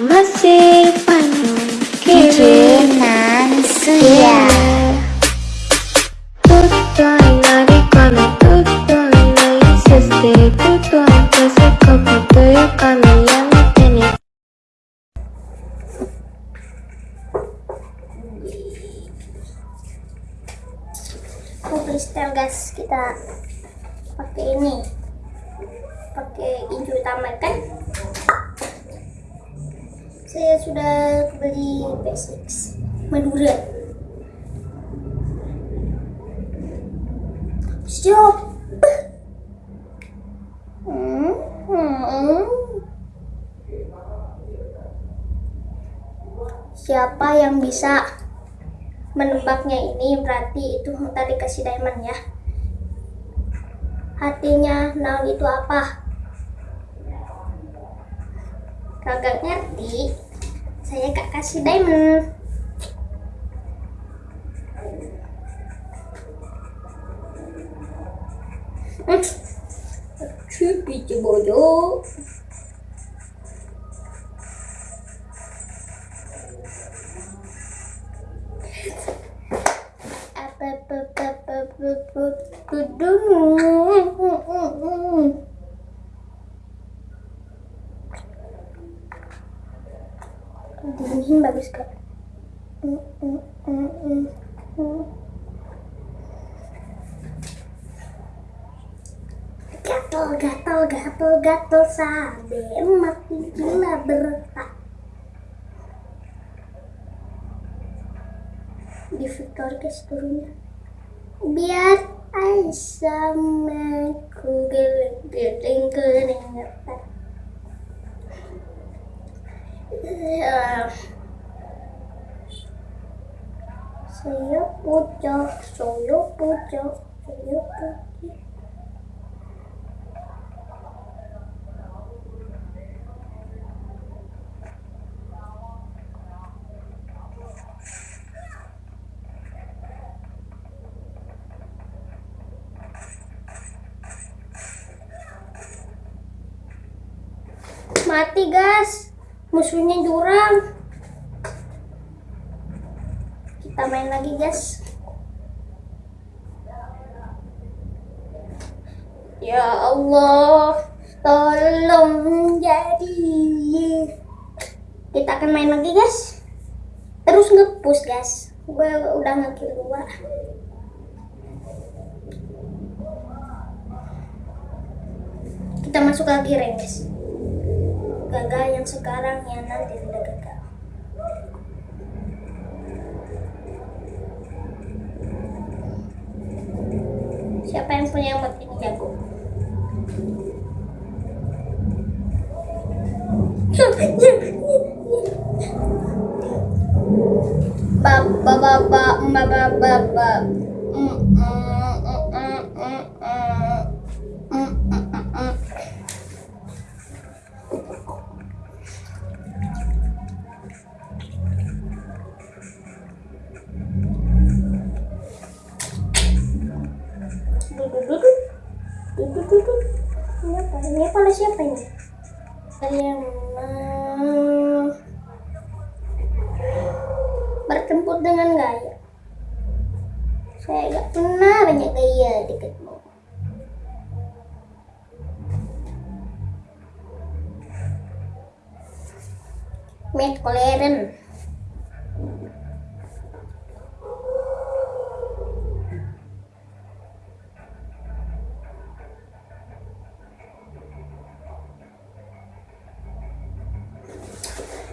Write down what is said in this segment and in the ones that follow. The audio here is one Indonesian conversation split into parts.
masih panjang kiri nan suya kami kami yang guys kita pakai ini pakai hijau tamat kan saya sudah beli basics Madura. Hmm. siapa yang bisa menebaknya ini? Berarti itu ntar dikasih diamond ya. Hatinya nol itu apa? Kagak ngerti saya gak kasih diamond Cupi bodoh apa apa apa apa apa Dibikin bagus kok. Mm, mm, mm, gatel, gatel, gatel, gatel sampai mati gila bertak. Di Victor guys turunnya. Biar Aisyah menggeleng-geleng-geleng. Saya pucuk saya pucuk saya pucuk mati guys musuhnya jurang. Kita main lagi guys. Ya Allah tolong jadi. Kita akan main lagi guys. Terus ngepush guys. Gue udah ngekill dua. Kita masuk lagi rank guys gagal yang sekarang yang nanti tidak gagal siapa yang punya emot ini jago? Ba ba ba ba ba ba ba siapa ini? Saya mau bertempur dengan gaya. Saya gak pernah banyak gaya dekatmu Matt Coleren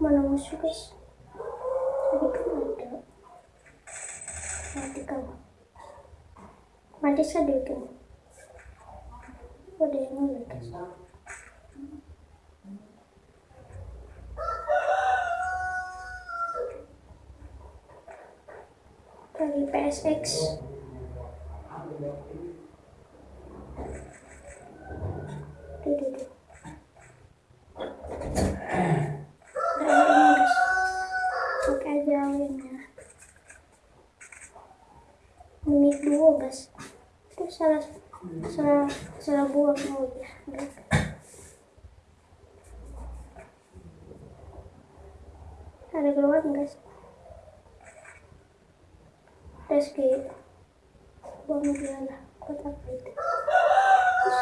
mana musuh guys tadi kan ada. Mati kan. Mati sadar kan udah yang ini. Guys dari PSX salah salah salah buang. Guys. Ada keluar guys. Terus kayak buang dia lah kotak itu. Terus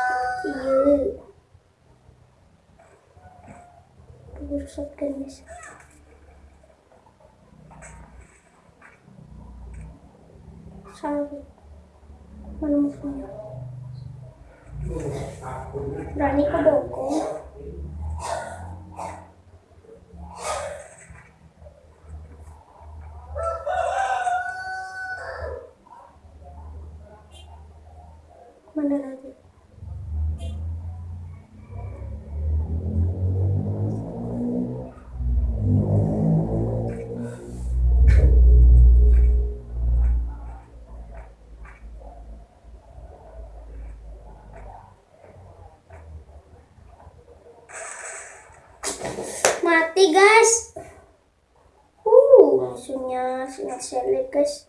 kecil. Rusak guys. Salah. Mana musuhnya? Berani ke boko. Mana guys. Uh, musuhnya sangat selek guys.